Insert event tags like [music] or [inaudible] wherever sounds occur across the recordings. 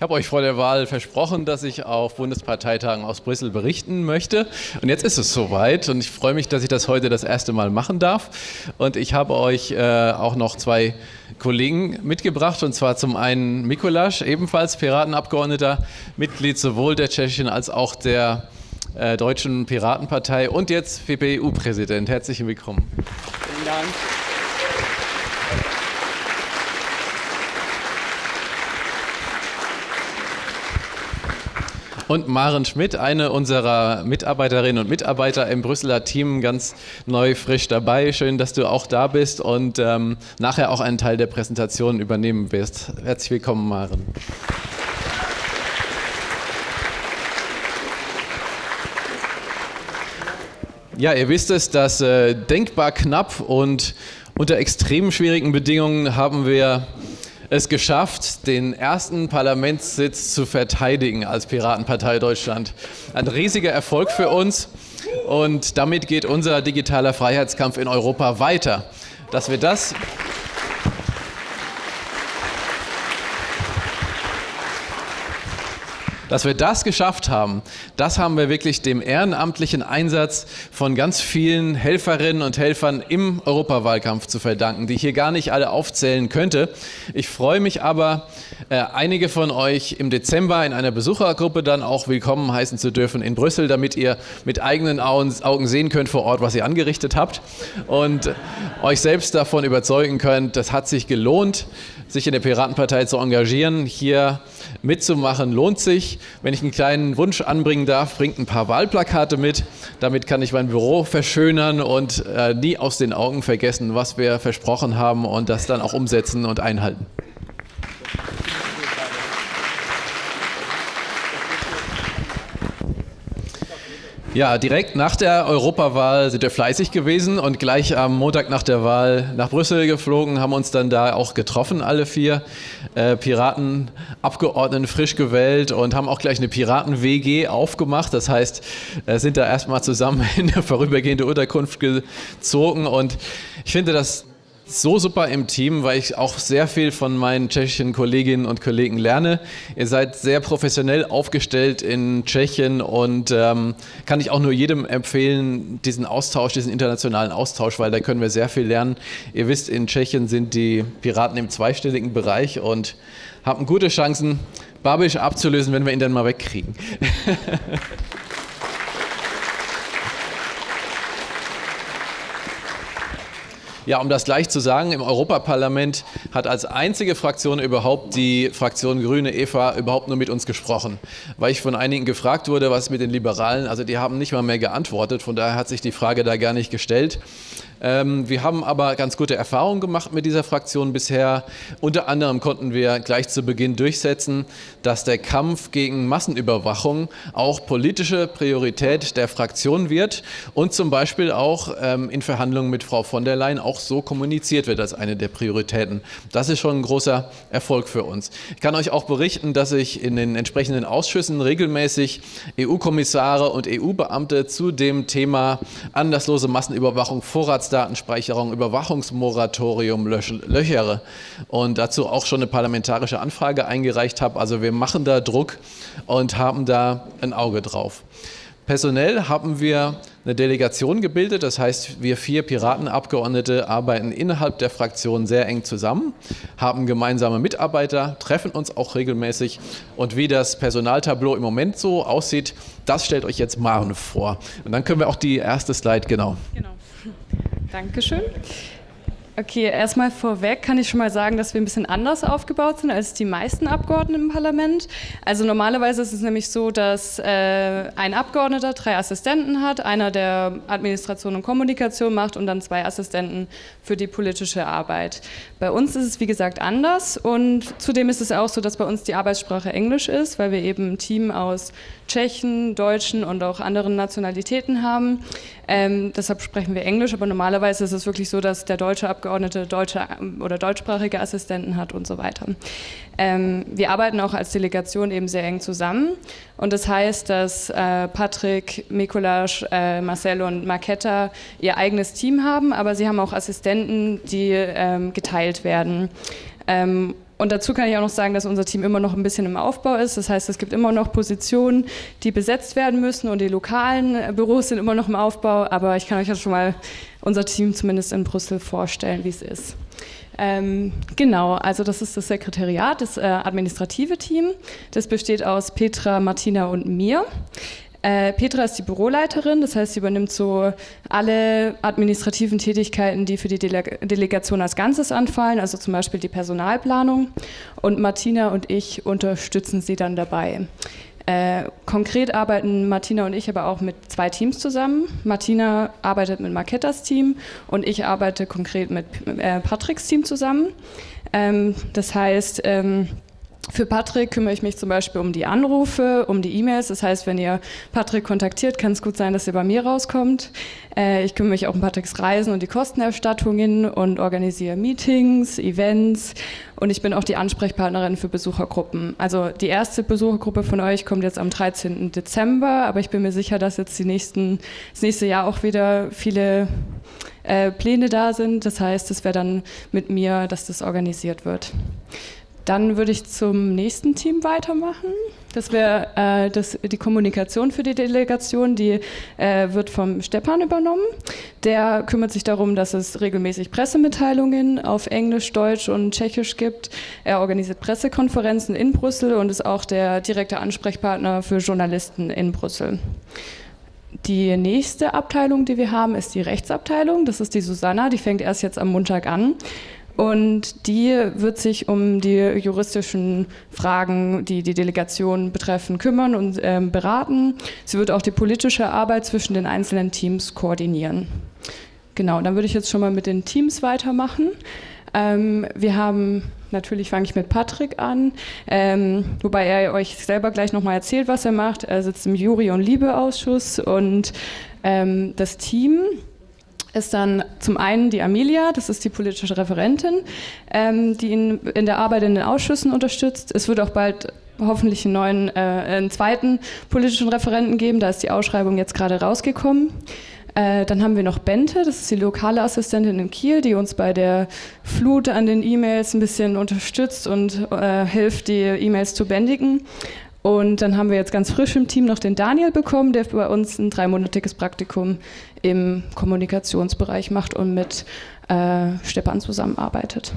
Ich habe euch vor der Wahl versprochen, dass ich auf Bundesparteitagen aus Brüssel berichten möchte. Und jetzt ist es soweit und ich freue mich, dass ich das heute das erste Mal machen darf. Und ich habe euch äh, auch noch zwei Kollegen mitgebracht und zwar zum einen Mikulasch, ebenfalls Piratenabgeordneter, Mitglied sowohl der tschechischen als auch der äh, deutschen Piratenpartei und jetzt PPU-Präsident. Herzlich willkommen. Vielen Dank. und Maren Schmidt, eine unserer Mitarbeiterinnen und Mitarbeiter im Brüsseler Team, ganz neu frisch dabei. Schön, dass du auch da bist und ähm, nachher auch einen Teil der Präsentation übernehmen wirst. Herzlich willkommen, Maren. Ja, ihr wisst es, dass äh, denkbar knapp und unter extrem schwierigen Bedingungen haben wir es geschafft, den ersten Parlamentssitz zu verteidigen als Piratenpartei Deutschland. Ein riesiger Erfolg für uns und damit geht unser digitaler Freiheitskampf in Europa weiter. Dass wir das Dass wir das geschafft haben, das haben wir wirklich dem ehrenamtlichen Einsatz von ganz vielen Helferinnen und Helfern im Europawahlkampf zu verdanken, die ich hier gar nicht alle aufzählen könnte. Ich freue mich aber, einige von euch im Dezember in einer Besuchergruppe dann auch willkommen heißen zu dürfen in Brüssel, damit ihr mit eigenen Augen sehen könnt vor Ort, was ihr angerichtet habt und euch selbst davon überzeugen könnt, das hat sich gelohnt sich in der Piratenpartei zu engagieren, hier mitzumachen, lohnt sich. Wenn ich einen kleinen Wunsch anbringen darf, bringt ein paar Wahlplakate mit. Damit kann ich mein Büro verschönern und äh, nie aus den Augen vergessen, was wir versprochen haben und das dann auch umsetzen und einhalten. Ja, direkt nach der Europawahl sind wir fleißig gewesen und gleich am Montag nach der Wahl nach Brüssel geflogen, haben uns dann da auch getroffen, alle vier äh, Piratenabgeordneten frisch gewählt und haben auch gleich eine Piraten-WG aufgemacht. Das heißt, äh, sind da erstmal zusammen [laughs] in eine vorübergehende Unterkunft gezogen und ich finde das so super im Team, weil ich auch sehr viel von meinen tschechischen Kolleginnen und Kollegen lerne. Ihr seid sehr professionell aufgestellt in Tschechien und ähm, kann ich auch nur jedem empfehlen, diesen Austausch, diesen internationalen Austausch, weil da können wir sehr viel lernen. Ihr wisst, in Tschechien sind die Piraten im zweistelligen Bereich und haben gute Chancen, Babisch abzulösen, wenn wir ihn dann mal wegkriegen. [laughs] Ja, um das gleich zu sagen, im Europaparlament hat als einzige Fraktion überhaupt die Fraktion Grüne Eva überhaupt nur mit uns gesprochen. Weil ich von einigen gefragt wurde, was mit den Liberalen, also die haben nicht mal mehr geantwortet, von daher hat sich die Frage da gar nicht gestellt. Ähm, wir haben aber ganz gute Erfahrungen gemacht mit dieser Fraktion bisher. Unter anderem konnten wir gleich zu Beginn durchsetzen, dass der Kampf gegen Massenüberwachung auch politische Priorität der Fraktion wird und zum Beispiel auch ähm, in Verhandlungen mit Frau von der Leyen auch so kommuniziert wird als eine der Prioritäten. Das ist schon ein großer Erfolg für uns. Ich kann euch auch berichten, dass ich in den entsprechenden Ausschüssen regelmäßig EU-Kommissare und EU-Beamte zu dem Thema anlasslose Massenüberwachung, Vorrats Vorratsdatenspeicherung, Überwachungsmoratorium löchere und dazu auch schon eine parlamentarische Anfrage eingereicht habe. Also wir machen da Druck und haben da ein Auge drauf. Personell haben wir eine Delegation gebildet, das heißt, wir vier Piratenabgeordnete arbeiten innerhalb der Fraktion sehr eng zusammen, haben gemeinsame Mitarbeiter, treffen uns auch regelmäßig und wie das Personaltableau im Moment so aussieht, das stellt euch jetzt Maren vor. Und dann können wir auch die erste Slide, genau. Genau. Dankeschön. Okay, erstmal vorweg kann ich schon mal sagen, dass wir ein bisschen anders aufgebaut sind als die meisten Abgeordneten im Parlament. Also normalerweise ist es nämlich so, dass äh, ein Abgeordneter drei Assistenten hat, einer der Administration und Kommunikation macht und dann zwei Assistenten für die politische Arbeit. Bei uns ist es wie gesagt anders und zudem ist es auch so, dass bei uns die Arbeitssprache Englisch ist, weil wir eben ein Team aus Tschechen, Deutschen und auch anderen Nationalitäten haben. Ähm, deshalb sprechen wir Englisch, aber normalerweise ist es wirklich so, dass der deutsche Abgeordnete Abgeordnete deutsche oder deutschsprachige Assistenten hat und so weiter. Ähm, wir arbeiten auch als Delegation eben sehr eng zusammen und das heißt, dass äh, Patrick, Mikulasch, äh, Marcel und Marketta ihr eigenes Team haben, aber sie haben auch Assistenten, die ähm, geteilt werden. Ähm, und dazu kann ich auch noch sagen, dass unser Team immer noch ein bisschen im Aufbau ist. Das heißt, es gibt immer noch Positionen, die besetzt werden müssen und die lokalen äh, Büros sind immer noch im Aufbau. Aber ich kann euch jetzt schon mal unser Team zumindest in Brüssel vorstellen, wie es ist. Ähm, genau, also das ist das Sekretariat, das äh, administrative Team. Das besteht aus Petra, Martina und mir. Äh, Petra ist die Büroleiterin, das heißt, sie übernimmt so alle administrativen Tätigkeiten, die für die Dele Delegation als Ganzes anfallen, also zum Beispiel die Personalplanung. Und Martina und ich unterstützen sie dann dabei. Äh, konkret arbeiten Martina und ich aber auch mit zwei Teams zusammen. Martina arbeitet mit Markettas Team und ich arbeite konkret mit äh, Patricks Team zusammen. Ähm, das heißt, ähm, für Patrick kümmere ich mich zum Beispiel um die Anrufe, um die E-Mails. Das heißt, wenn ihr Patrick kontaktiert, kann es gut sein, dass ihr bei mir rauskommt. Äh, ich kümmere mich auch um Patricks Reisen und die Kostenerstattungen und organisiere Meetings, Events. Und ich bin auch die Ansprechpartnerin für Besuchergruppen. Also die erste Besuchergruppe von euch kommt jetzt am 13. Dezember, aber ich bin mir sicher, dass jetzt die nächsten, das nächste Jahr auch wieder viele äh, Pläne da sind. Das heißt, es wäre dann mit mir, dass das organisiert wird. Dann würde ich zum nächsten Team weitermachen. Das wäre äh, die Kommunikation für die Delegation, die äh, wird vom Stepan übernommen. Der kümmert sich darum, dass es regelmäßig Pressemitteilungen auf Englisch, Deutsch und Tschechisch gibt. Er organisiert Pressekonferenzen in Brüssel und ist auch der direkte Ansprechpartner für Journalisten in Brüssel. Die nächste Abteilung, die wir haben, ist die Rechtsabteilung. Das ist die Susanna, die fängt erst jetzt am Montag an. Und die wird sich um die juristischen Fragen, die die Delegation betreffen, kümmern und äh, beraten. Sie wird auch die politische Arbeit zwischen den einzelnen Teams koordinieren. Genau, dann würde ich jetzt schon mal mit den Teams weitermachen. Ähm, wir haben, natürlich fange ich mit Patrick an, ähm, wobei er euch selber gleich nochmal erzählt, was er macht. Er sitzt im Jury- und Liebeausschuss und ähm, das Team ist dann zum einen die Amelia, das ist die politische Referentin, ähm, die ihn in der Arbeit in den Ausschüssen unterstützt. Es wird auch bald hoffentlich einen neuen, äh, einen zweiten politischen Referenten geben, da ist die Ausschreibung jetzt gerade rausgekommen. Äh, dann haben wir noch Bente, das ist die lokale Assistentin in Kiel, die uns bei der Flut an den E-Mails ein bisschen unterstützt und äh, hilft, die E-Mails zu bändigen. Und dann haben wir jetzt ganz frisch im Team noch den Daniel bekommen, der bei uns ein dreimonatiges Praktikum im Kommunikationsbereich macht und mit äh, Stepan zusammenarbeitet.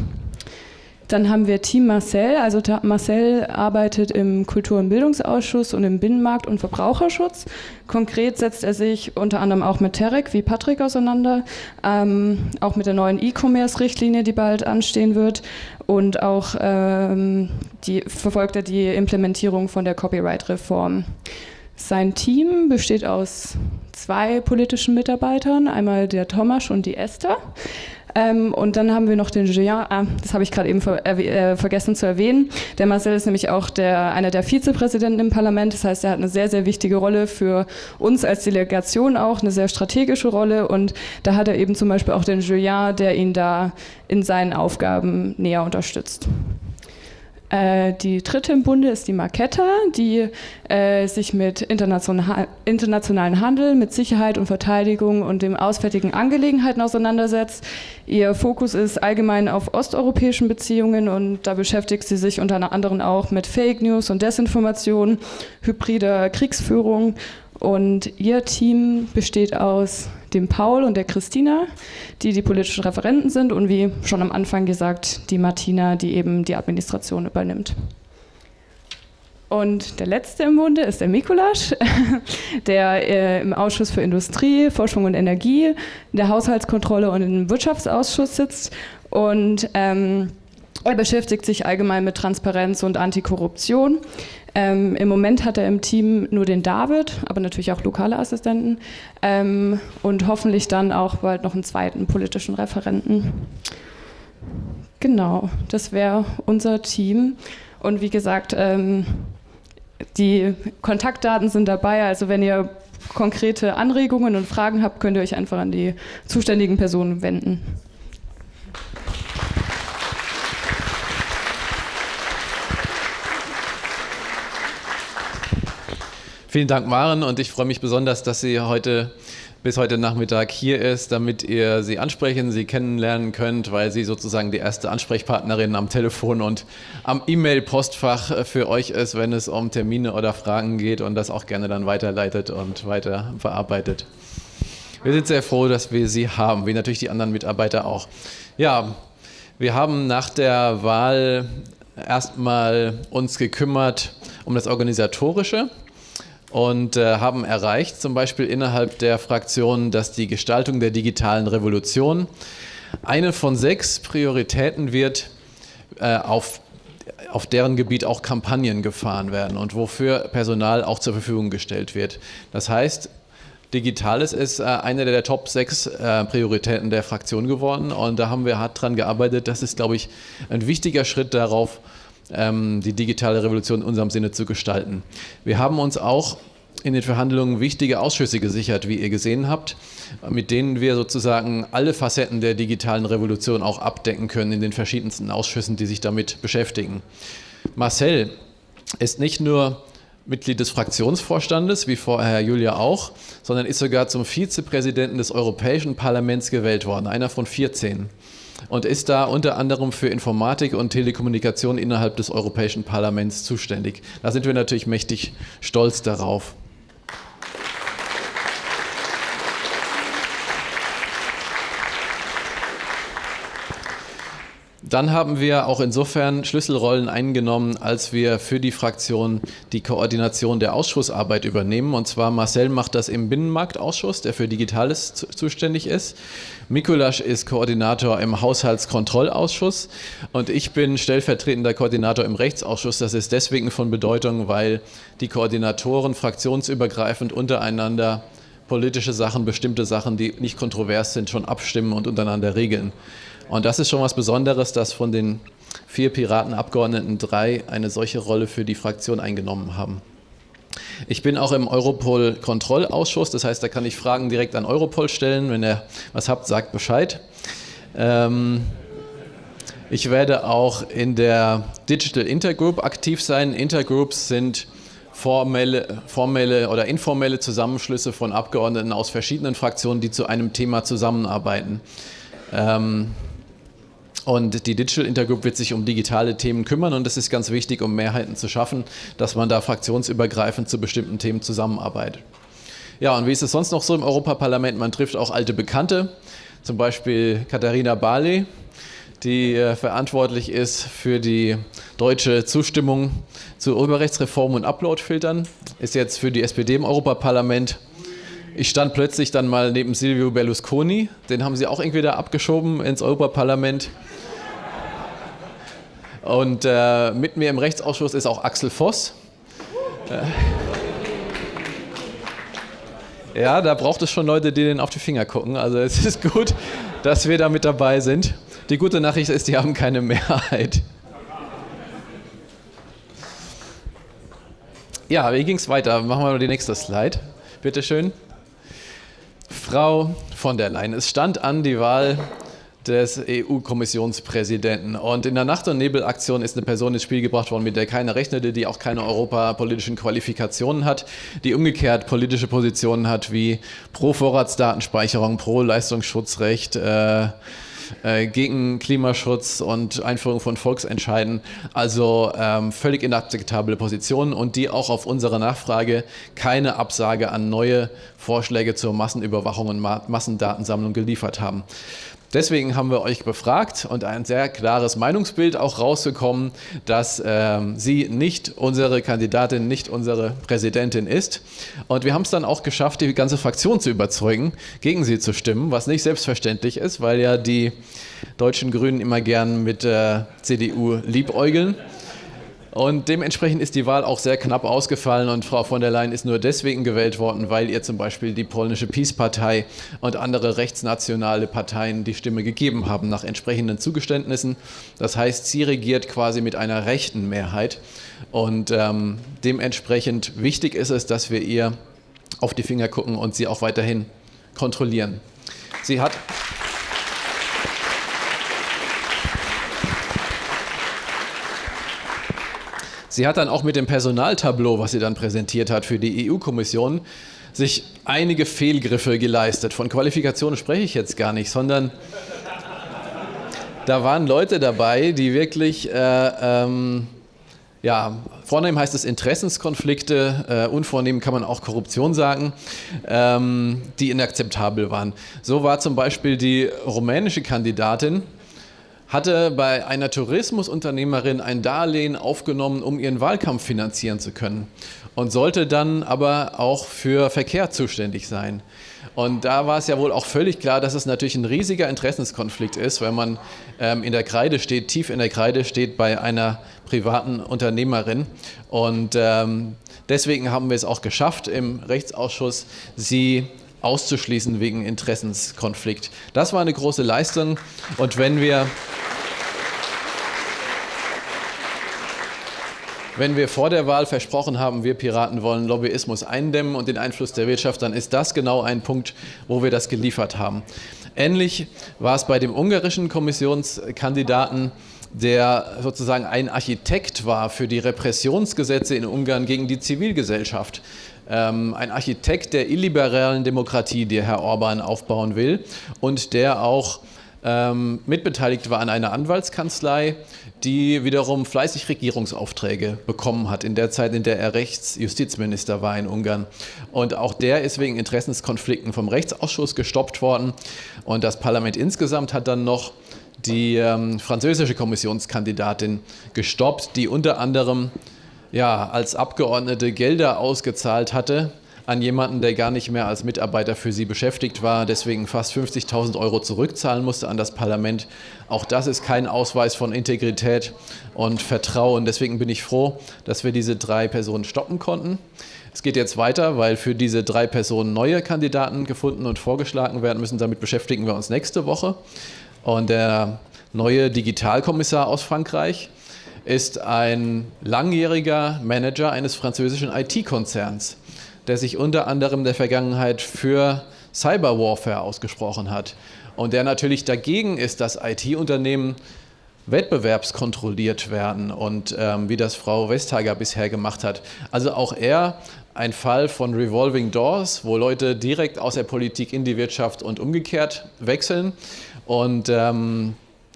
Dann haben wir Team Marcel. Also Marcel arbeitet im Kultur- und Bildungsausschuss und im Binnenmarkt- und Verbraucherschutz. Konkret setzt er sich unter anderem auch mit Terek wie Patrick auseinander, ähm, auch mit der neuen E-Commerce-Richtlinie, die bald anstehen wird. Und auch ähm, die, verfolgt er die Implementierung von der Copyright-Reform. Sein Team besteht aus zwei politischen Mitarbeitern, einmal der Thomas und die Esther. Ähm, und dann haben wir noch den Julien, ah, das habe ich gerade eben ver äh, vergessen zu erwähnen. Der Marcel ist nämlich auch der, einer der Vizepräsidenten im Parlament. Das heißt, er hat eine sehr, sehr wichtige Rolle für uns als Delegation auch, eine sehr strategische Rolle. Und da hat er eben zum Beispiel auch den Julien, der ihn da in seinen Aufgaben näher unterstützt. Äh, die dritte im Bunde ist die Marketta, die äh, sich mit international, internationalen Handel, mit Sicherheit und Verteidigung und dem auswärtigen Angelegenheiten auseinandersetzt. Ihr Fokus ist allgemein auf osteuropäischen Beziehungen und da beschäftigt sie sich unter anderem auch mit Fake News und Desinformation, hybrider Kriegsführung und ihr Team besteht aus dem Paul und der Christina, die die politischen Referenten sind und wie schon am Anfang gesagt, die Martina, die eben die Administration übernimmt. Und der letzte im Bunde ist der Mikulasch, [laughs] der äh, im Ausschuss für Industrie, Forschung und Energie, in der Haushaltskontrolle und im Wirtschaftsausschuss sitzt. Und ähm, er beschäftigt sich allgemein mit Transparenz und Antikorruption. Ähm, Im Moment hat er im Team nur den David, aber natürlich auch lokale Assistenten ähm, und hoffentlich dann auch bald noch einen zweiten politischen Referenten. Genau, das wäre unser Team. Und wie gesagt, ähm, die Kontaktdaten sind dabei. Also wenn ihr konkrete Anregungen und Fragen habt, könnt ihr euch einfach an die zuständigen Personen wenden. Vielen Dank, Maren, und ich freue mich besonders, dass Sie heute bis heute Nachmittag hier ist, damit ihr sie ansprechen, sie kennenlernen könnt, weil sie sozusagen die erste Ansprechpartnerin am Telefon und am E-Mail-Postfach für euch ist, wenn es um Termine oder Fragen geht und das auch gerne dann weiterleitet und weiter verarbeitet. Wir sind sehr froh, dass wir sie haben, wie natürlich die anderen Mitarbeiter auch. Ja, wir haben nach der Wahl erstmal uns gekümmert um das Organisatorische und äh, haben erreicht, zum Beispiel innerhalb der Fraktion, dass die Gestaltung der digitalen Revolution eine von sechs Prioritäten wird, äh, auf, auf deren Gebiet auch Kampagnen gefahren werden und wofür Personal auch zur Verfügung gestellt wird. Das heißt, Digitales ist äh, eine der Top 6 äh, Prioritäten der Fraktion geworden und da haben wir hart dran gearbeitet. Das ist, glaube ich, ein wichtiger Schritt darauf, die digitale Revolution in unserem Sinne zu gestalten. Wir haben uns auch in den Verhandlungen wichtige Ausschüsse gesichert, wie ihr gesehen habt, mit denen wir sozusagen alle Facetten der digitalen Revolution auch abdecken können in den verschiedensten Ausschüssen, die sich damit beschäftigen. Marcel ist nicht nur Mitglied des Fraktionsvorstandes, wie vorher Julia auch, sondern ist sogar zum Vizepräsidenten des Europäischen Parlaments gewählt worden, einer von 14 und ist da unter anderem für Informatik und Telekommunikation innerhalb des Europäischen Parlaments zuständig. Da sind wir natürlich mächtig stolz darauf. Dann haben wir auch insofern Schlüsselrollen eingenommen, als wir für die Fraktion die Koordination der Ausschussarbeit übernehmen. Und zwar Marcel macht das im Binnenmarktausschuss, der für Digitales zuständig ist. Mikulasch ist Koordinator im Haushaltskontrollausschuss und ich bin stellvertretender Koordinator im Rechtsausschuss. Das ist deswegen von Bedeutung, weil die Koordinatoren fraktionsübergreifend untereinander politische Sachen, bestimmte Sachen, die nicht kontrovers sind, schon abstimmen und untereinander regeln. Und das ist schon was Besonderes, dass von den vier Piratenabgeordneten drei eine solche Rolle für die Fraktion eingenommen haben. Ich bin auch im Europol-Kontrollausschuss, das heißt, da kann ich Fragen direkt an Europol stellen. Wenn ihr was habt, sagt Bescheid. Ähm, ich werde auch in der Digital Intergroup aktiv sein. Intergroups sind formelle, formelle oder informelle Zusammenschlüsse von Abgeordneten aus verschiedenen Fraktionen, die zu einem Thema zusammenarbeiten. Ähm, und die Digital Intergroup wird sich um digitale Themen kümmern und es ist ganz wichtig, um Mehrheiten zu schaffen, dass man da fraktionsübergreifend zu bestimmten Themen zusammenarbeitet. Ja, und wie ist es sonst noch so im Europaparlament? Man trifft auch alte Bekannte, zum Beispiel Katharina Barley, die äh, verantwortlich ist für die deutsche Zustimmung zu Urheberrechtsreformen und Uploadfiltern, ist jetzt für die SPD im Europaparlament. Ich stand plötzlich dann mal neben Silvio Berlusconi, den haben sie auch irgendwie da abgeschoben ins Europaparlament. Und äh, mit mir im Rechtsausschuss ist auch Axel Voss. Äh, ja, da braucht es schon Leute, die denen auf die Finger gucken. Also es ist gut, dass wir da mit dabei sind. Die gute Nachricht ist, die haben keine Mehrheit. Ja, wie ging es weiter? Machen wir mal die nächste Slide. Bitte schön. Frau von der Leyen, es stand an die Wahl des EU-Kommissionspräsidenten. Und in der Nacht- und Nebelaktion ist eine Person ins Spiel gebracht worden, mit der keiner rechnete, die auch keine europapolitischen Qualifikationen hat, die umgekehrt politische Positionen hat wie pro Vorratsdatenspeicherung, pro Leistungsschutzrecht, äh, äh, gegen Klimaschutz und Einführung von Volksentscheiden. Also ähm, völlig inakzeptable Positionen und die auch auf unsere Nachfrage keine Absage an neue Vorschläge zur Massenüberwachung und Massendatensammlung geliefert haben. Deswegen haben wir euch befragt und ein sehr klares Meinungsbild auch rausgekommen, dass ähm, sie nicht unsere Kandidatin, nicht unsere Präsidentin ist. Und wir haben es dann auch geschafft, die ganze Fraktion zu überzeugen, gegen sie zu stimmen, was nicht selbstverständlich ist, weil ja die deutschen Grünen immer gern mit der CDU liebäugeln. Und dementsprechend ist die Wahl auch sehr knapp ausgefallen und Frau von der Leyen ist nur deswegen gewählt worden, weil ihr zum Beispiel die polnische Peace-Partei und andere rechtsnationale Parteien die Stimme gegeben haben nach entsprechenden Zugeständnissen. Das heißt, sie regiert quasi mit einer rechten Mehrheit und ähm, dementsprechend wichtig ist es, dass wir ihr auf die Finger gucken und sie auch weiterhin kontrollieren. Sie hat Sie hat dann auch mit dem Personaltableau, was sie dann präsentiert hat für die EU-Kommission, sich einige Fehlgriffe geleistet. Von Qualifikationen spreche ich jetzt gar nicht, sondern da waren Leute dabei, die wirklich, äh, ähm, ja, vornehm heißt es Interessenskonflikte, äh, unvornehm kann man auch Korruption sagen, ähm, die inakzeptabel waren. So war zum Beispiel die rumänische Kandidatin, hatte bei einer Tourismusunternehmerin ein Darlehen aufgenommen, um ihren Wahlkampf finanzieren zu können und sollte dann aber auch für Verkehr zuständig sein. Und da war es ja wohl auch völlig klar, dass es natürlich ein riesiger Interessenskonflikt ist, wenn man ähm, in der Kreide steht, tief in der Kreide steht bei einer privaten Unternehmerin. Und ähm, deswegen haben wir es auch geschafft, im Rechtsausschuss sie auszuschließen wegen Interessenskonflikt. Das war eine große Leistung. Und wenn wir Wenn wir vor der Wahl versprochen haben, wir Piraten wollen Lobbyismus eindämmen und den Einfluss der Wirtschaft, dann ist das genau ein Punkt, wo wir das geliefert haben. Ähnlich war es bei dem ungarischen Kommissionskandidaten, der sozusagen ein Architekt war für die Repressionsgesetze in Ungarn gegen die Zivilgesellschaft. Ähm, ein Architekt der illiberalen Demokratie, die Herr Orban aufbauen will und der auch ähm, mitbeteiligt war an einer Anwaltskanzlei, die wiederum fleißig Regierungsaufträge bekommen hat in der Zeit, in der er Rechtsjustizminister war in Ungarn. Und auch der ist wegen Interessenskonflikten vom Rechtsausschuss gestoppt worden. Und das Parlament insgesamt hat dann noch die ähm, französische Kommissionskandidatin gestoppt, die unter anderem ja, als Abgeordnete Gelder ausgezahlt hatte an jemanden, der gar nicht mehr als Mitarbeiter für sie beschäftigt war, deswegen fast 50.000 Euro zurückzahlen musste an das Parlament. Auch das ist kein Ausweis von Integrität und Vertrauen. Deswegen bin ich froh, dass wir diese drei Personen stoppen konnten. Es geht jetzt weiter, weil für diese drei Personen neue Kandidaten gefunden und vorgeschlagen werden müssen. Damit beschäftigen wir uns nächste Woche. Und der neue Digitalkommissar aus Frankreich ist ein langjähriger Manager eines französischen IT-Konzerns der sich unter anderem in der Vergangenheit für Cyberwarfare ausgesprochen hat und der natürlich dagegen ist, dass IT-Unternehmen wettbewerbskontrolliert werden und ähm, wie das Frau Westhager bisher gemacht hat. Also auch er ein Fall von Revolving Doors, wo Leute direkt aus der Politik in die Wirtschaft und umgekehrt wechseln. Und ähm,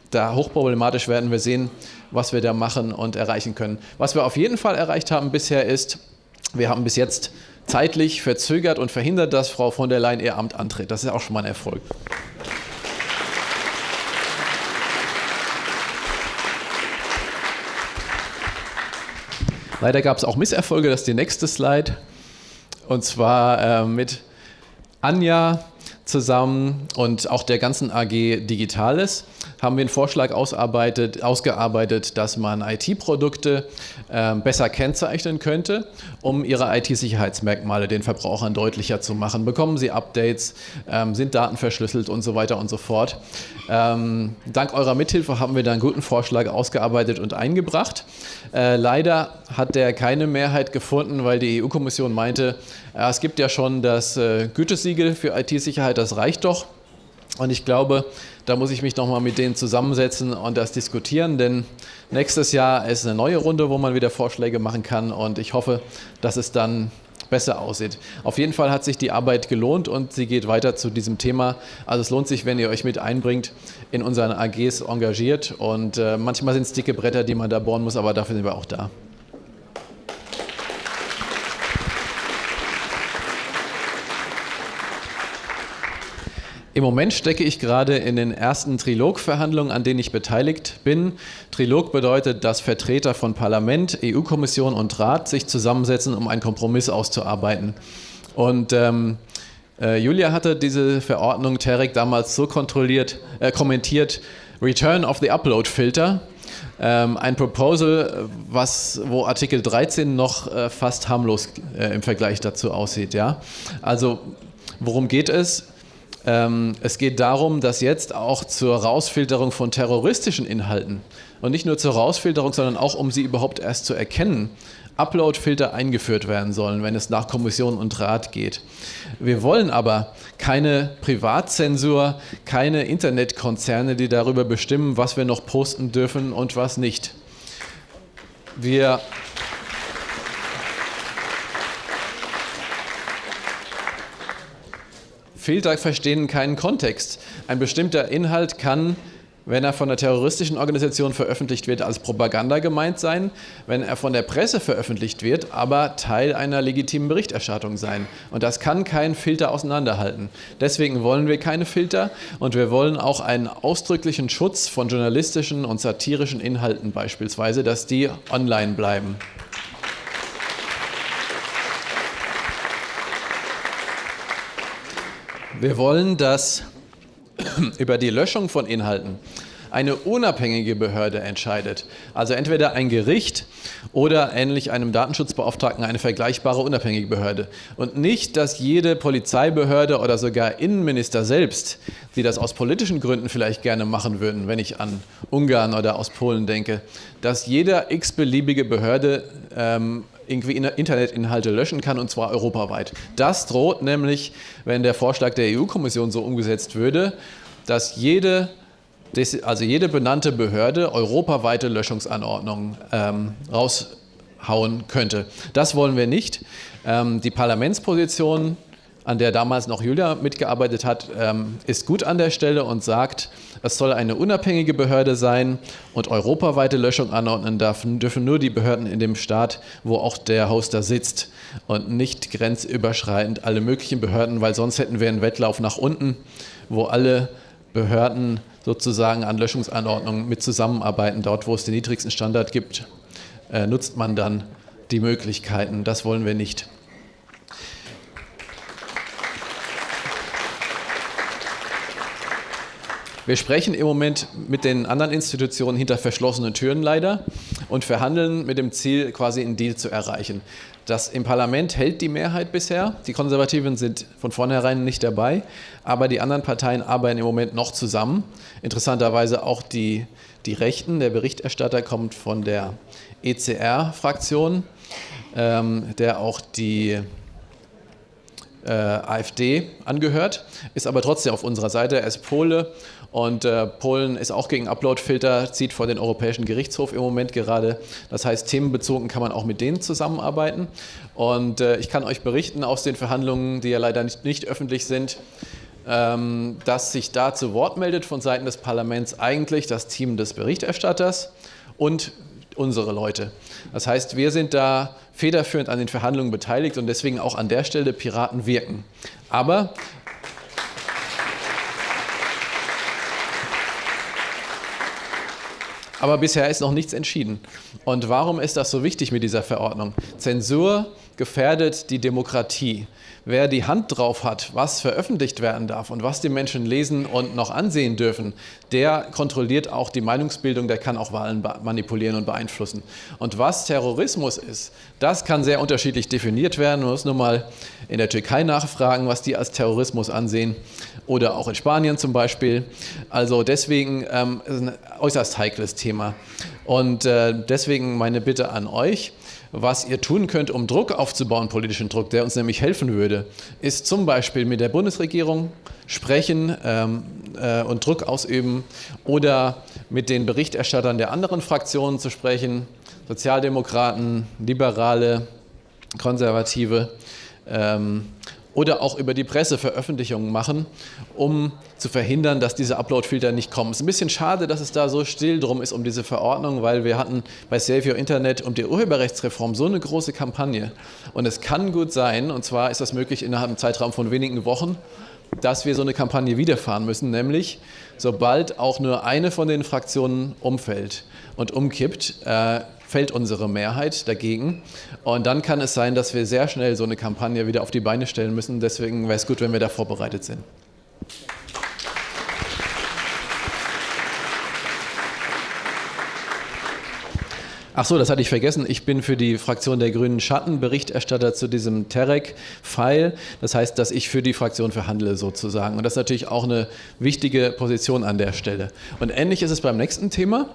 da hochproblematisch werden wir sehen, was wir da machen und erreichen können. Was wir auf jeden Fall erreicht haben bisher ist, wir haben bis jetzt zeitlich verzögert und verhindert, dass Frau von der Leyen ihr Amt antritt. Das ist auch schon mal ein Erfolg. Leider gab es auch Misserfolge, das ist die nächste Slide. Und zwar äh, mit Anja zusammen und auch der ganzen AG Digitales haben wir einen Vorschlag ausgearbeitet, dass man IT-Produkte äh, besser kennzeichnen könnte, um ihre IT-Sicherheitsmerkmale den Verbrauchern deutlicher zu machen. Bekommen sie Updates, ähm, sind Daten verschlüsselt und so weiter und so fort. Ähm, dank eurer Mithilfe haben wir da einen guten Vorschlag ausgearbeitet und eingebracht. Äh, leider hat der keine Mehrheit gefunden, weil die EU-Kommission meinte, äh, es gibt ja schon das äh, Gütesiegel für IT-Sicherheit, das reicht doch. Und ich glaube, da muss ich mich nochmal mit denen zusammensetzen und das diskutieren, denn nächstes Jahr ist eine neue Runde, wo man wieder Vorschläge machen kann und ich hoffe, dass es dann besser aussieht. Auf jeden Fall hat sich die Arbeit gelohnt und sie geht weiter zu diesem Thema. Also es lohnt sich, wenn ihr euch mit einbringt, in unseren AGs engagiert und äh, manchmal sind es dicke Bretter, die man da bohren muss, aber dafür sind wir auch da. Im Moment stecke ich gerade in den ersten Trilogverhandlungen, an denen ich beteiligt bin. Trilog bedeutet, dass Vertreter von Parlament, EU-Kommission und Rat sich zusammensetzen, um einen Kompromiss auszuarbeiten. Und ähm, äh, Julia hatte diese Verordnung Terek damals so kontrolliert, äh, kommentiert, Return of the Upload Filter. Ähm, ein Proposal, was, wo Artikel 13 noch äh, fast harmlos äh, im Vergleich dazu aussieht. Ja? Also worum geht es? Ähm, es geht darum, dass jetzt auch zur Rausfilterung von terroristischen Inhalten und nicht nur zur Rausfilterung, sondern auch um sie überhaupt erst zu erkennen, Upload-Filter eingeführt werden sollen, wenn es nach Kommission und Rat geht. Wir wollen aber keine Privatzensur, keine Internetkonzerne, die darüber bestimmen, was wir noch posten dürfen und was nicht. Wir Filter verstehen keinen Kontext. Ein bestimmter Inhalt kann wenn er von einer terroristischen Organisation veröffentlicht wird, als Propaganda gemeint sein, wenn er von der Presse veröffentlicht wird, aber Teil einer legitimen Berichterstattung sein. Und das kann kein Filter auseinanderhalten. Deswegen wollen wir keine Filter und wir wollen auch einen ausdrücklichen Schutz von journalistischen und satirischen Inhalten beispielsweise, dass die online bleiben. Wir wollen, dass [clears throat] über die Löschung von Inhalten eine unabhängige Behörde entscheidet. Also entweder ein Gericht oder ähnlich einem Datenschutzbeauftragten eine vergleichbare unabhängige Behörde. Und nicht, dass jede Polizeibehörde oder sogar Innenminister selbst, die das aus politischen Gründen vielleicht gerne machen würden, wenn ich an Ungarn oder aus Polen denke, dass jeder x-beliebige Behörde ähm, irgendwie Internetinhalte löschen kann und zwar europaweit. Das droht nämlich, wenn der Vorschlag der EU-Kommission so umgesetzt würde, dass jede, also jede benannte Behörde europaweite Löschungsanordnungen ähm, raushauen könnte. Das wollen wir nicht. Ähm, die Parlamentsposition an der damals noch Julia mitgearbeitet hat, ähm, ist gut an der Stelle und sagt, es soll eine unabhängige Behörde sein und europaweite Löschung anordnen dürfen, dürfen nur die Behörden in dem Staat, wo auch der Hoster sitzt und nicht grenzüberschreitend alle möglichen Behörden, weil sonst hätten wir einen Wettlauf nach unten, wo alle Behörden sozusagen an Löschungsanordnungen mit zusammenarbeiten. Dort, wo es den niedrigsten Standard gibt, äh, nutzt man dann die Möglichkeiten. Das wollen wir nicht. Wir sprechen im Moment mit den anderen Institutionen hinter verschlossenen Türen leider und verhandeln mit dem Ziel, quasi einen Deal zu erreichen. Das im Parlament hält die Mehrheit bisher. Die Konservativen sind von vornherein nicht dabei, aber die anderen Parteien arbeiten im Moment noch zusammen. Interessanterweise auch die, die Rechten. Der Berichterstatter kommt von der ECR-Fraktion, ähm, der auch die äh, AfD angehört, ist aber trotzdem auf unserer Seite. Er ist Pole und äh, Polen ist auch gegen Uploadfilter, zieht vor den Europäischen Gerichtshof im Moment gerade. Das heißt, themenbezogen kann man auch mit denen zusammenarbeiten. Und äh, ich kann euch berichten aus den Verhandlungen, die ja leider nicht, nicht öffentlich sind, ähm, dass sich da zu Wort meldet von Seiten des Parlaments eigentlich das Team des Berichterstatters und unsere Leute. Das heißt, wir sind da federführend an den Verhandlungen beteiligt und deswegen auch an der Stelle Piraten wirken. Aber Aber bisher ist noch nichts entschieden. Und warum ist das so wichtig mit dieser Verordnung? Zensur gefährdet die Demokratie. Wer die Hand drauf hat, was veröffentlicht werden darf und was die Menschen lesen und noch ansehen dürfen, der kontrolliert auch die Meinungsbildung, der kann auch Wahlen manipulieren und beeinflussen. Und was Terrorismus ist, das kann sehr unterschiedlich definiert werden. Man muss nur mal in der Türkei nachfragen, was die als Terrorismus ansehen oder auch in Spanien zum Beispiel. Also deswegen ähm, ist ein äußerst heikles Thema. Und äh, deswegen meine Bitte an euch, was ihr tun könnt, um Druck aufzubauen, politischen Druck, der uns nämlich helfen würde, ist zum Beispiel mit der Bundesregierung sprechen ähm, äh, und Druck ausüben oder mit den Berichterstattern der anderen Fraktionen zu sprechen, Sozialdemokraten, Liberale, Konservative. Ähm, oder auch über die Presse Veröffentlichungen machen, um zu verhindern, dass diese Upload-Filter nicht kommen. Es ist ein bisschen schade, dass es da so still drum ist um diese Verordnung, weil wir hatten bei Save Your Internet um die Urheberrechtsreform so eine große Kampagne. Und es kann gut sein, und zwar ist das möglich innerhalb einem Zeitraum von wenigen Wochen, dass wir so eine Kampagne wiederfahren müssen, nämlich sobald auch nur eine von den Fraktionen umfällt und umkippt, äh, fällt unsere Mehrheit dagegen. Und dann kann es sein, dass wir sehr schnell so eine Kampagne wieder auf die Beine stellen müssen. Deswegen wäre es gut, wenn wir da vorbereitet sind. Ach so, das hatte ich vergessen. Ich bin für die Fraktion der Grünen Schattenberichterstatter zu diesem Terek-File. Das heißt, dass ich für die Fraktion verhandle sozusagen. Und das ist natürlich auch eine wichtige Position an der Stelle. Und ähnlich ist es beim nächsten Thema.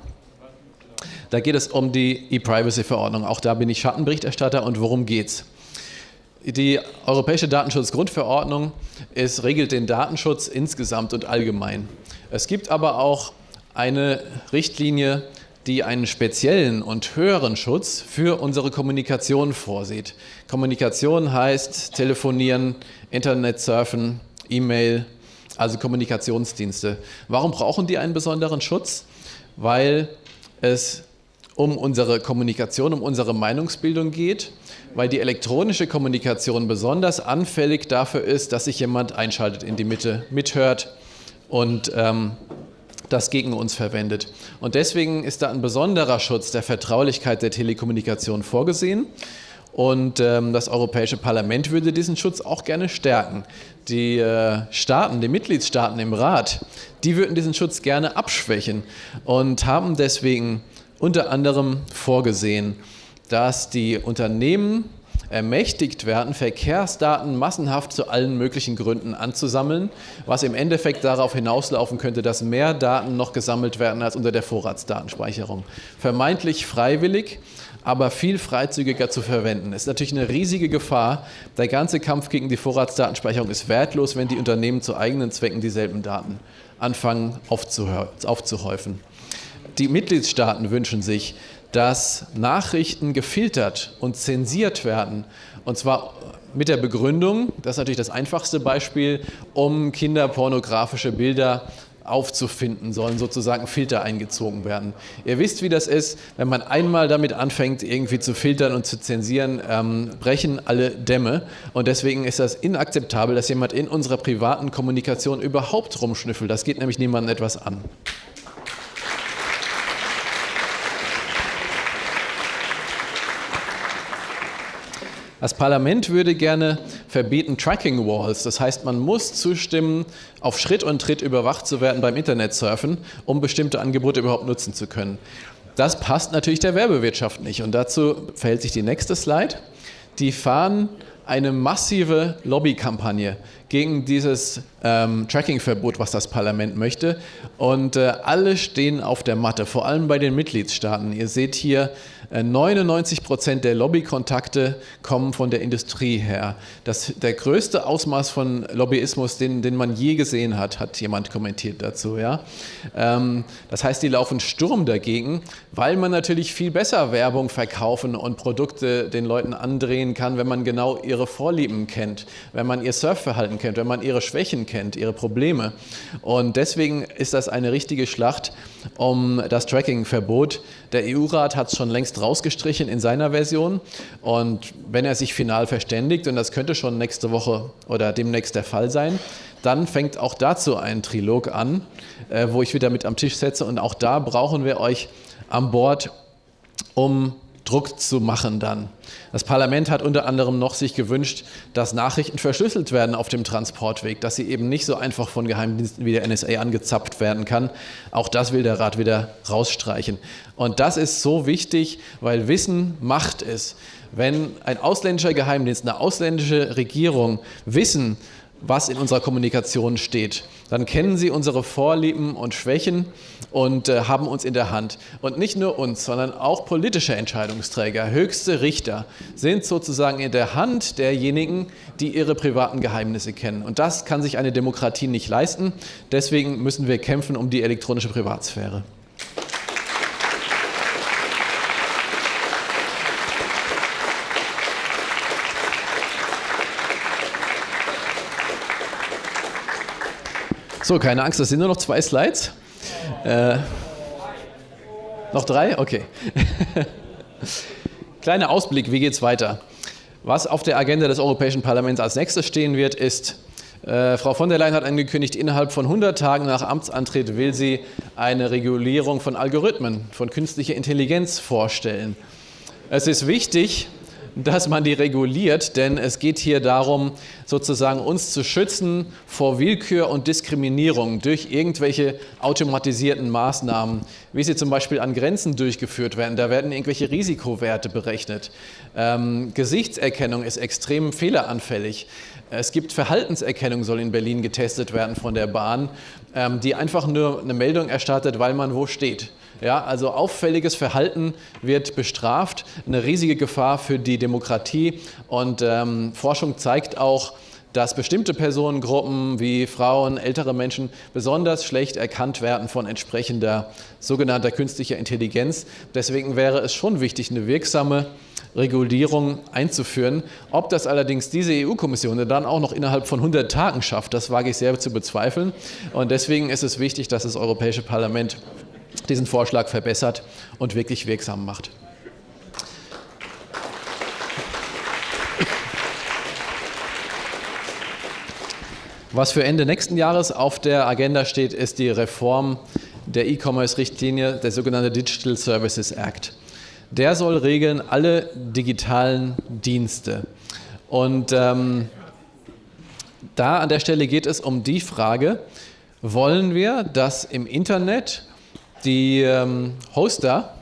Da geht es um die E-Privacy-Verordnung. Auch da bin ich Schattenberichterstatter. Und worum geht's? Die Europäische Datenschutzgrundverordnung ist, regelt den Datenschutz insgesamt und allgemein. Es gibt aber auch eine Richtlinie, die einen speziellen und höheren Schutz für unsere Kommunikation vorsieht. Kommunikation heißt telefonieren, Internet surfen, E-Mail, also Kommunikationsdienste. Warum brauchen die einen besonderen Schutz? Weil es um unsere Kommunikation, um unsere Meinungsbildung geht, weil die elektronische Kommunikation besonders anfällig dafür ist, dass sich jemand einschaltet in die Mitte, mithört und ähm, das gegen uns verwendet. Und deswegen ist da ein besonderer Schutz der Vertraulichkeit der Telekommunikation vorgesehen. Und ähm, das Europäische Parlament würde diesen Schutz auch gerne stärken. Die äh, Staaten, die Mitgliedstaaten im Rat, die würden diesen Schutz gerne abschwächen und haben deswegen unter anderem vorgesehen, dass die Unternehmen ermächtigt werden, Verkehrsdaten massenhaft zu allen möglichen Gründen anzusammeln, was im Endeffekt darauf hinauslaufen könnte, dass mehr Daten noch gesammelt werden als unter der Vorratsdatenspeicherung. Vermeintlich freiwillig, aber viel freizügiger zu verwenden. Ist natürlich eine riesige Gefahr. Der ganze Kampf gegen die Vorratsdatenspeicherung ist wertlos, wenn die Unternehmen zu eigenen Zwecken dieselben Daten anfangen aufzuhäufen. Die Mitgliedstaaten wünschen sich, dass Nachrichten gefiltert und zensiert werden. Und zwar mit der Begründung, das ist natürlich das einfachste Beispiel, um kinderpornografische Bilder aufzufinden, sollen sozusagen Filter eingezogen werden. Ihr wisst, wie das ist, wenn man einmal damit anfängt, irgendwie zu filtern und zu zensieren, ähm, brechen alle Dämme. Und deswegen ist das inakzeptabel, dass jemand in unserer privaten Kommunikation überhaupt rumschnüffelt. Das geht nämlich niemandem etwas an. Das Parlament würde gerne verbieten Tracking Walls. Das heißt, man muss zustimmen, auf Schritt und Tritt überwacht zu werden beim Internetsurfen, um bestimmte Angebote überhaupt nutzen zu können. Das passt natürlich der Werbewirtschaft nicht. Und dazu verhält sich die nächste Slide. Die fahren eine massive Lobbykampagne gegen dieses ähm, Tracking-Verbot, was das Parlament möchte. Und äh, alle stehen auf der Matte, vor allem bei den Mitgliedstaaten. Ihr seht hier 99 äh, Prozent der Lobbykontakte kommen von der Industrie her. Das, der größte Ausmaß von Lobbyismus, den, den man je gesehen hat, hat jemand kommentiert dazu. Ja? Ähm, das heißt, die laufen Sturm dagegen, weil man natürlich viel besser Werbung verkaufen und Produkte den Leuten andrehen kann, wenn man genau ihre Vorlieben kennt, wenn man ihr Surfverhalten kennt, wenn man ihre Schwächen kennt, ihre Probleme. Und deswegen ist das eine richtige Schlacht um das Tracking-Verbot. Der EU-Rat hat es schon längst rausgestrichen in seiner Version. Und wenn er sich final verständigt, und das könnte schon nächste Woche oder demnächst der Fall sein, dann fängt auch dazu ein Trilog an, äh, wo ich wieder mit am Tisch setze. Und auch da brauchen wir euch an Bord, um Druck zu machen dann. Das Parlament hat unter anderem noch sich gewünscht, dass Nachrichten verschlüsselt werden auf dem Transportweg, dass sie eben nicht so einfach von Geheimdiensten wie der NSA angezapft werden kann. Auch das will der Rat wieder rausstreichen. Und das ist so wichtig, weil Wissen Macht ist. Wenn ein ausländischer Geheimdienst, eine ausländische Regierung Wissen was in unserer Kommunikation steht. Dann kennen Sie unsere Vorlieben und Schwächen und äh, haben uns in der Hand. Und nicht nur uns, sondern auch politische Entscheidungsträger, höchste Richter sind sozusagen in der Hand derjenigen, die ihre privaten Geheimnisse kennen. Und das kann sich eine Demokratie nicht leisten. Deswegen müssen wir kämpfen um die elektronische Privatsphäre. So, keine Angst, das sind nur noch zwei Slides. Äh, noch drei? Okay. [laughs] Kleiner Ausblick, wie geht es weiter? Was auf der Agenda des Europäischen Parlaments als nächstes stehen wird, ist, äh, Frau von der Leyen hat angekündigt, innerhalb von 100 Tagen nach Amtsantritt will sie eine Regulierung von Algorithmen, von künstlicher Intelligenz vorstellen. Es ist wichtig, dass man die reguliert, denn es geht hier darum, sozusagen uns zu schützen vor Willkür und Diskriminierung durch irgendwelche automatisierten Maßnahmen, wie sie zum Beispiel an Grenzen durchgeführt werden. Da werden irgendwelche Risikowerte berechnet. Ähm, Gesichtserkennung ist extrem fehleranfällig. Es gibt Verhaltenserkennung, soll in Berlin getestet werden von der Bahn, ähm, die einfach nur eine Meldung erstattet, weil man wo steht. Ja, also auffälliges Verhalten wird bestraft, eine riesige Gefahr für die Demokratie. Und ähm, Forschung zeigt auch, dass bestimmte Personengruppen wie Frauen, ältere Menschen besonders schlecht erkannt werden von entsprechender sogenannter künstlicher Intelligenz. Deswegen wäre es schon wichtig, eine wirksame Regulierung einzuführen. Ob das allerdings diese EU-Kommission dann auch noch innerhalb von 100 Tagen schafft, das wage ich sehr zu bezweifeln. Und deswegen ist es wichtig, dass das Europäische Parlament diesen Vorschlag verbessert und wirklich wirksam macht. Was für Ende nächsten Jahres auf der Agenda steht, ist die Reform der E-Commerce-Richtlinie, der sogenannte Digital Services Act. Der soll regeln alle digitalen Dienste. Und ähm, da an der Stelle geht es um die Frage, wollen wir, dass im Internet die ähm, Hoster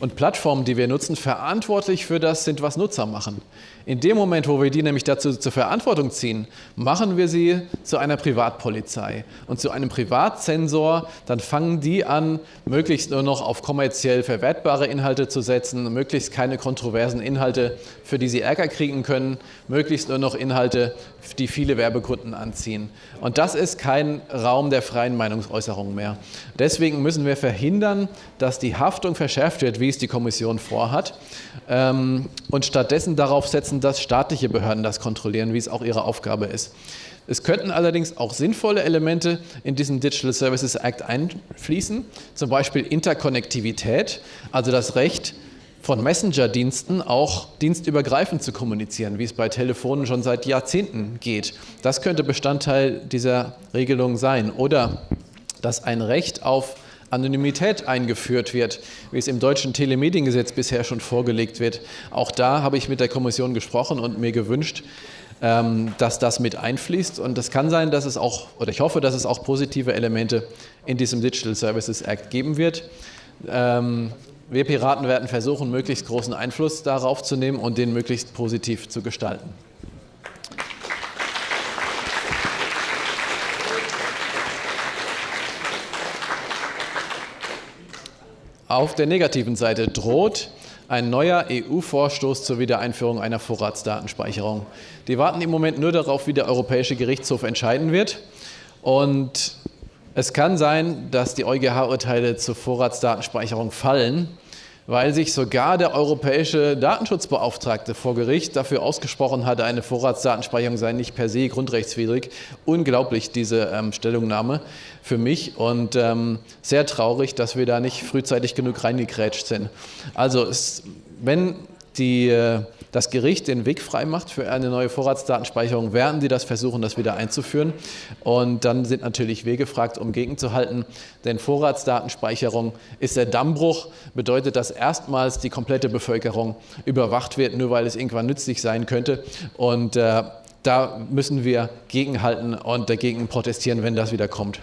und Plattformen, die wir nutzen, verantwortlich für das sind, was Nutzer machen. In dem Moment, wo wir die nämlich dazu zur Verantwortung ziehen, machen wir sie zu einer Privatpolizei und zu einem Privatsensor. Dann fangen die an, möglichst nur noch auf kommerziell verwertbare Inhalte zu setzen, möglichst keine kontroversen Inhalte, für die sie Ärger kriegen können, möglichst nur noch Inhalte, die viele Werbekunden anziehen. Und das ist kein Raum der freien Meinungsäußerung mehr. Deswegen müssen wir verhindern, dass die Haftung verschärft wird, wie es die Kommission vorhat, ähm, und stattdessen darauf setzen, lassen, dass staatliche Behörden das kontrollieren, wie es auch ihre Aufgabe ist. Es könnten allerdings auch sinnvolle Elemente in diesen Digital Services Act einfließen, zum Beispiel Interkonnektivität, also das Recht, von Messenger-Diensten auch dienstübergreifend zu kommunizieren, wie es bei Telefonen schon seit Jahrzehnten geht. Das könnte Bestandteil dieser Regelung sein. Oder dass ein Recht auf Anonymität eingeführt wird, wie es im deutschen Telemediengesetz bisher schon vorgelegt wird. Auch da habe ich mit der Kommission gesprochen und mir gewünscht, ähm, dass das mit einfließt. Und es kann sein, dass es auch, oder ich hoffe, dass es auch positive Elemente in diesem Digital Services Act geben wird. Ähm, wir Piraten werden versuchen, möglichst großen Einfluss darauf zu nehmen und den möglichst positiv zu gestalten. Auf der negativen Seite droht ein neuer EU-Vorstoß zur Wiedereinführung einer Vorratsdatenspeicherung. Die warten im Moment nur darauf, wie der Europäische Gerichtshof entscheiden wird. Und es kann sein, dass die EuGH-Urteile zur Vorratsdatenspeicherung fallen weil sich sogar der europäische Datenschutzbeauftragte vor Gericht dafür ausgesprochen hatte, eine Vorratsdatenspeicherung sei nicht per se grundrechtswidrig. Unglaublich, diese ähm, Stellungnahme für mich und ähm, sehr traurig, dass wir da nicht frühzeitig genug reingekrätscht sind. Also es, wenn die äh, das Gericht den Weg frei macht für eine neue Vorratsdatenspeicherung, werden sie das versuchen, das wieder einzuführen. Und dann sind natürlich wir gefragt, um gegenzuhalten. Denn Vorratsdatenspeicherung ist der Dammbruch, bedeutet, dass erstmals die komplette Bevölkerung überwacht wird, nur weil es irgendwann nützlich sein könnte. Und äh, da müssen wir gegenhalten und dagegen protestieren, wenn das wieder kommt.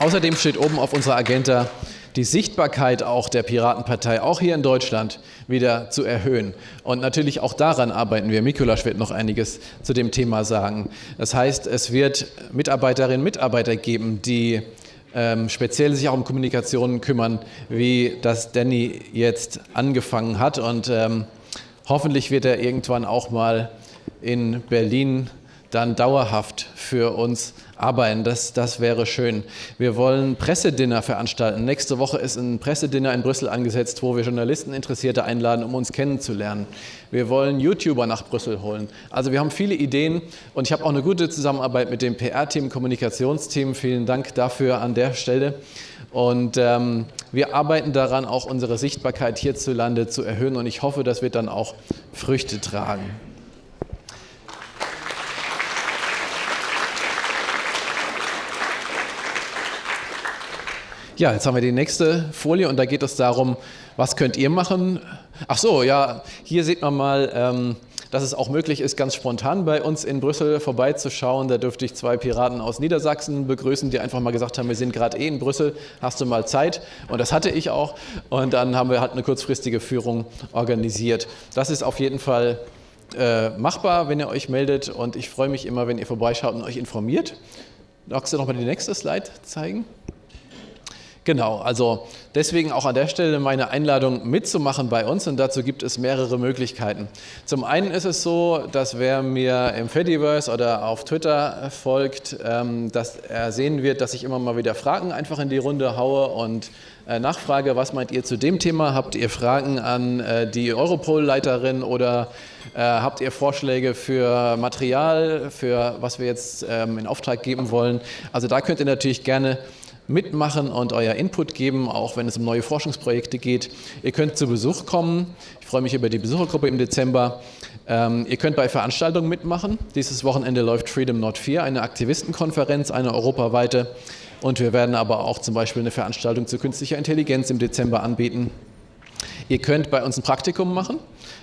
Außerdem steht oben auf unserer Agenda die Sichtbarkeit auch der Piratenpartei, auch hier in Deutschland, wieder zu erhöhen. Und natürlich auch daran arbeiten wir. Mikulasch wird noch einiges zu dem Thema sagen. Das heißt, es wird Mitarbeiterinnen und Mitarbeiter geben, die ähm, speziell sich auch um Kommunikation kümmern, wie das Danny jetzt angefangen hat. Und ähm, hoffentlich wird er irgendwann auch mal in Berlin dann dauerhaft für uns arbeiten. Das, das wäre schön. Wir wollen Pressedinner veranstalten. Nächste Woche ist ein Pressedinner in Brüssel angesetzt, wo wir Journalisten, Interessierte einladen, um uns kennenzulernen. Wir wollen YouTuber nach Brüssel holen. Also wir haben viele Ideen und ich habe auch eine gute Zusammenarbeit mit dem PR-Team, Kommunikationsteam. Vielen Dank dafür an der Stelle. Und ähm, wir arbeiten daran, auch unsere Sichtbarkeit hierzulande zu erhöhen und ich hoffe, das wird dann auch Früchte tragen. Ja, jetzt haben wir die nächste Folie und da geht es darum, was könnt ihr machen? Ach so, ja, hier sieht man mal, ähm, dass es auch möglich ist, ganz spontan bei uns in Brüssel vorbeizuschauen. Da dürfte ich zwei Piraten aus Niedersachsen begrüßen, die einfach mal gesagt haben, wir sind gerade eh in Brüssel, hast du mal Zeit? Und das hatte ich auch. Und dann haben wir halt eine kurzfristige Führung organisiert. Das ist auf jeden Fall äh, machbar, wenn ihr euch meldet. Und ich freue mich immer, wenn ihr vorbeischaut und euch informiert. Magst du noch mal die nächste Slide zeigen? Genau, also deswegen auch an der Stelle meine Einladung mitzumachen bei uns und dazu gibt es mehrere Möglichkeiten. Zum einen ist es so, dass wer mir im Fediverse oder auf Twitter folgt, ähm, dass er sehen wird, dass ich immer mal wieder Fragen einfach in die Runde haue und äh, nachfrage, was meint ihr zu dem Thema? Habt ihr Fragen an äh, die Europol-Leiterin oder äh, habt ihr Vorschläge für Material, für was wir jetzt ähm, in Auftrag geben wollen? Also da könnt ihr natürlich gerne mitmachen und euer Input geben, auch wenn es um neue Forschungsprojekte geht. Ihr könnt zu Besuch kommen. Ich freue mich über die Besuchergruppe im Dezember. Ähm, ihr könnt bei Veranstaltungen mitmachen. Dieses Wochenende läuft Freedom Not 4, eine Aktivistenkonferenz, eine europaweite. Und wir werden aber auch zum Beispiel eine Veranstaltung zu künstlicher Intelligenz im Dezember anbieten. Ihr könnt bei uns ein Praktikum machen.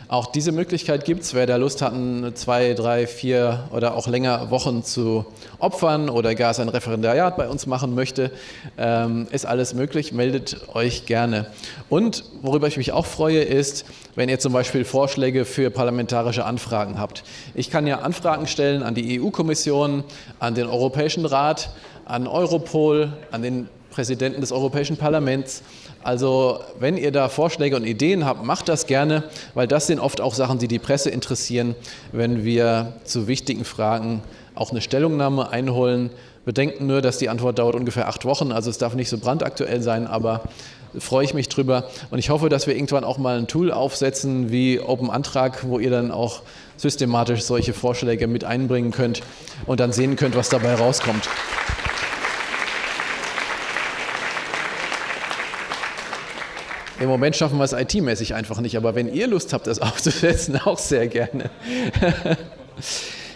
Auch diese Möglichkeit gibt es, wer da Lust hat, zwei, drei, vier oder auch länger Wochen zu opfern oder gar sein Referendariat bei uns machen möchte, ähm, ist alles möglich, meldet euch gerne. Und worüber ich mich auch freue, ist, wenn ihr zum Beispiel Vorschläge für parlamentarische Anfragen habt. Ich kann ja Anfragen stellen an die EU-Kommission, an den Europäischen Rat, an Europol, an den Präsidenten des Europäischen Parlaments. Also wenn ihr da Vorschläge und Ideen habt, macht das gerne, weil das sind oft auch Sachen, die die Presse interessieren, wenn wir zu wichtigen Fragen auch eine Stellungnahme einholen. Bedenken nur, dass die Antwort dauert ungefähr acht Wochen, also es darf nicht so brandaktuell sein, aber freue ich mich drüber. Und ich hoffe, dass wir irgendwann auch mal ein Tool aufsetzen wie Open Antrag, wo ihr dann auch systematisch solche Vorschläge mit einbringen könnt und dann sehen könnt, was dabei rauskommt. Im Moment schaffen wir es IT-mäßig einfach nicht, aber wenn ihr Lust habt, das [laughs] aufzusetzen, auch sehr gerne.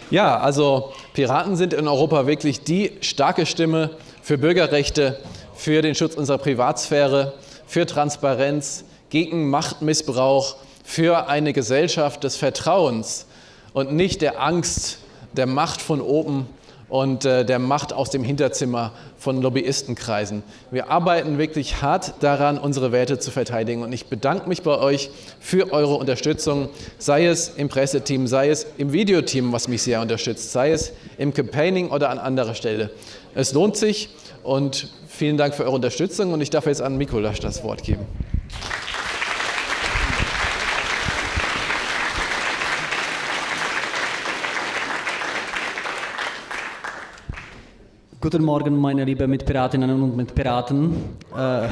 ja, also Piraten sind in Europa wirklich die starke Stimme für Bürgerrechte, für den Schutz unserer Privatsphäre, für Transparenz, gegen Machtmissbrauch, für eine Gesellschaft des Vertrauens und nicht der Angst, der Macht von oben und äh, der Macht aus dem Hinterzimmer von Lobbyistenkreisen. Wir arbeiten wirklich hart daran, unsere Werte zu verteidigen und ich bedanke mich bei euch für eure Unterstützung, sei es im Presseteam, sei es im Videoteam, was mich sehr unterstützt, sei es im Campaigning oder an anderer Stelle. Es lohnt sich und vielen Dank für eure Unterstützung und ich darf jetzt an Mikolasch das Wort geben. Guten Morgen, meine lieben Mitpiratinnen und Mitpiraten. Äh,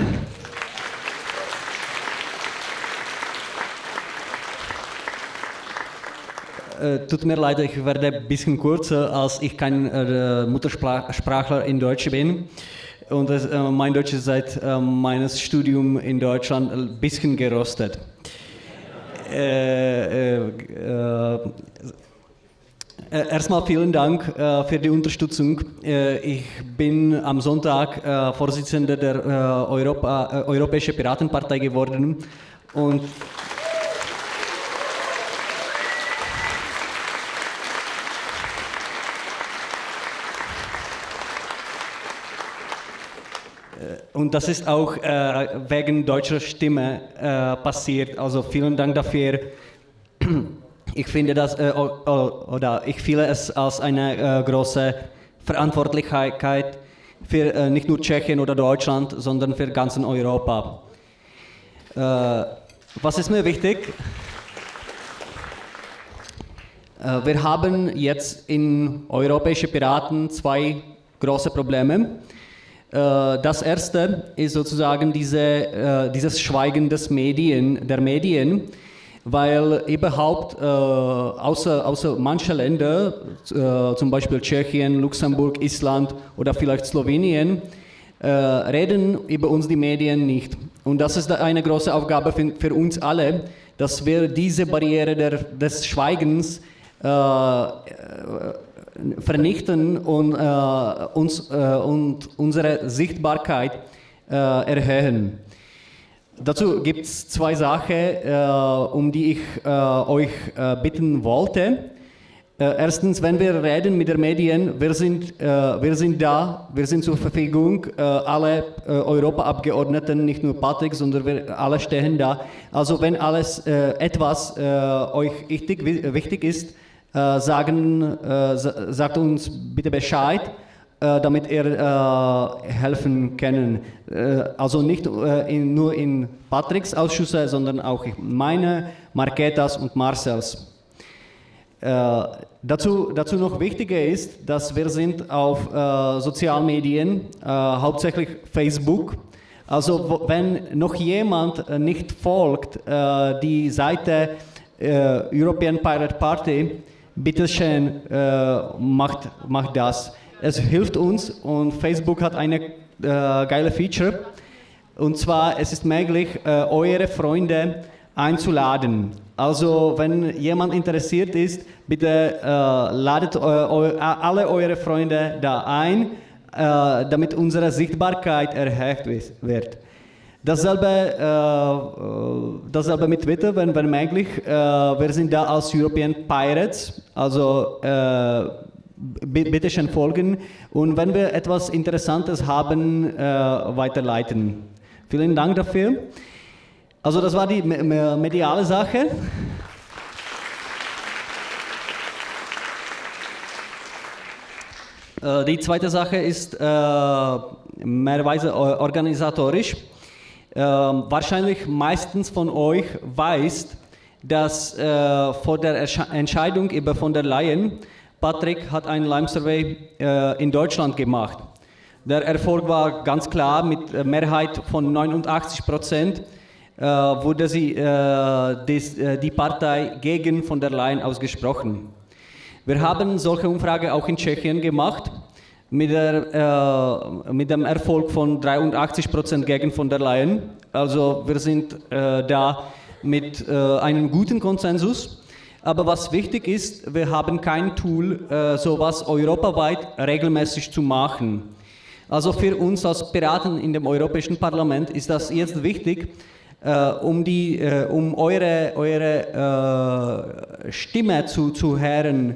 äh, tut mir leid, ich werde ein bisschen kürzer, als ich kein äh, Muttersprachler in Deutsch bin. Und äh, mein Deutsch ist seit äh, meines Studium in Deutschland ein bisschen gerostet. Äh, erstmal vielen Dank äh, für die Unterstützung. Äh, ich bin am Sonntag äh, Vorsitzender der äh, Europa, äh, Europäischen Piratenpartei geworden und Und das ist auch wegen deutscher Stimme passiert. Also vielen Dank dafür ich finde das, äh, oder ich fühle es als eine äh, große Verantwortlichkeit für äh, nicht nur Tschechien oder Deutschland, sondern für ganz Europa. Äh, was ist mir wichtig? Äh, wir haben jetzt in europäischen Piraten zwei große Probleme. Äh, das erste ist sozusagen diese, dieses Schweigen des Medien, der Medien weil überhaupt äh, außer, außer manche Länder, äh, zum Beispiel Tschechien, Luxemburg, Island oder vielleicht Slowenien, äh, reden über uns die Medien nicht. Und das ist eine große Aufgabe für, für uns alle, dass wir diese Barriere der, des Schweigens äh, vernichten und, äh, uns, äh, und unsere Sichtbarkeit erhöhen. Dazu gibt es zwei Sachen, äh, um die ich äh, euch äh, bitten wollte. Äh, erstens, wenn wir reden mit den Medien, wir sind, äh, wir sind da, wir sind zur Verfügung, äh, alle Europaabgeordneten, nicht nur Patrick, sondern wir alle stehen da. Also wenn alles etwas euch wichtig, wichtig ist, sagen, sagt uns bitte Bescheid damit er äh, helfen kann. Äh, also nicht äh, in, nur in Patricks Ausschüsse, sondern auch in meine, Marketas und Marcels. Äh, dazu, dazu noch wichtiger ist, dass wir sind auf äh, Sozialmedien, hauptsächlich Facebook. Also wenn noch jemand nicht folgt, die Seite European Pirate Party, bitteschön, macht, macht das. Es hilft uns und Facebook hat eine äh, geile Feature. Und zwar, es ist möglich, äh, eure Freunde einzuladen. Also, wenn jemand interessiert ist, bitte äh, ladet eu, eu, alle eure Freunde da ein, äh, damit unsere Sichtbarkeit erhöht wird. Dasselbe, äh, äh, dasselbe mit Twitter, wenn, wenn möglich. wir sind da als European Pirates, also bitte schön folgen und wenn wir etwas Interessantes haben, äh, weiterleiten. Vielen Dank dafür. Also das war die mediale Sache. Äh, die zweite Sache ist äh, mehrweise organisatorisch. Äh, wahrscheinlich meistens von euch weiß, dass äh, vor der Entscheidung über von der Leyen Patrick hat einen Lime-Survey äh, in Deutschland gemacht. Der Erfolg war ganz klar mit Mehrheit von 89 Prozent äh, wurde sie, äh, des, äh, die Partei gegen von der Leyen ausgesprochen. Wir haben solche Umfrage auch in Tschechien gemacht mit, der, äh, mit dem Erfolg von 83 Prozent gegen von der Leyen. Also wir sind äh, da mit einem guten Konsensus. Aber was wichtig ist, wir haben kein Tool, äh, sowas europaweit regelmäßig zu machen. Also für uns als Piraten in dem Europäischen Parlament ist das jetzt wichtig, äh, um, die, äh, um eure, eure äh, Stimme zu, zu hören,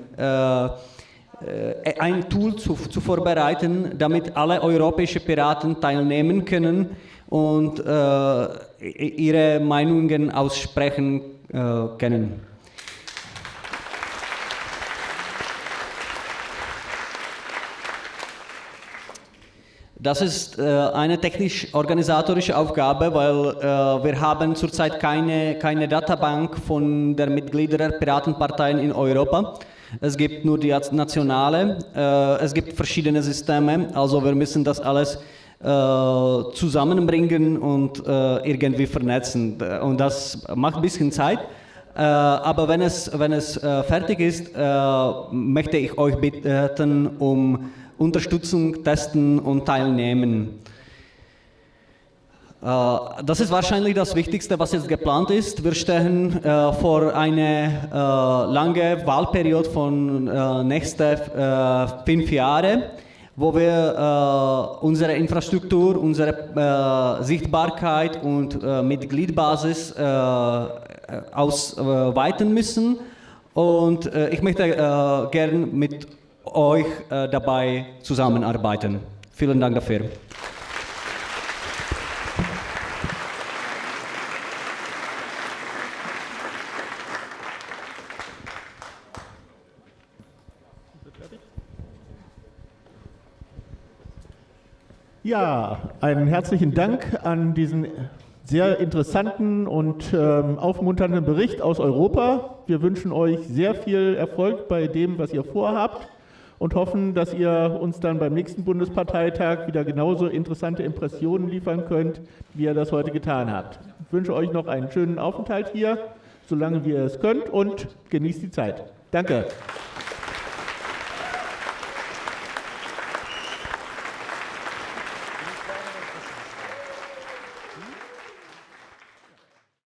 ein Tool zu, zu vorbereiten, damit alle europäischen Piraten teilnehmen können und ihre Meinungen aussprechen können. Das ist äh, eine technisch-organisatorische Aufgabe, weil äh, wir haben zurzeit keine, keine Databank von der Mitglieder der Piratenparteien in Europa. Es gibt nur die nationale, äh, es gibt verschiedene Systeme, also wir müssen das alles äh, zusammenbringen und äh, irgendwie vernetzen. Und das macht ein bisschen Zeit. Äh, aber wenn es, wenn es fertig ist, möchte ich euch bitten um Unterstützung, Testen und Teilnehmen. Äh, das ist wahrscheinlich das Wichtigste, was jetzt geplant ist. Wir stehen äh, vor einer äh, langen Wahlperiode von äh, nächsten fünf Jahren, wo wir unsere Infrastruktur, unsere Sichtbarkeit und Mitgliedbasis ausweiten müssen. Und ich möchte gerne mit euch äh, dabei zusammenarbeiten. Vielen Dank dafür. Ja, einen herzlichen Dank an diesen sehr interessanten und ähm, aufmunternden Bericht aus Europa. Wir wünschen euch sehr viel Erfolg bei dem, was ihr vorhabt und hoffen, dass ihr uns dann beim nächsten Bundesparteitag wieder genauso interessante Impressionen liefern könnt, wie ihr das heute getan habt. Ich wünsche euch noch einen schönen Aufenthalt hier, solange ihr es könnt und genießt die Zeit. Danke.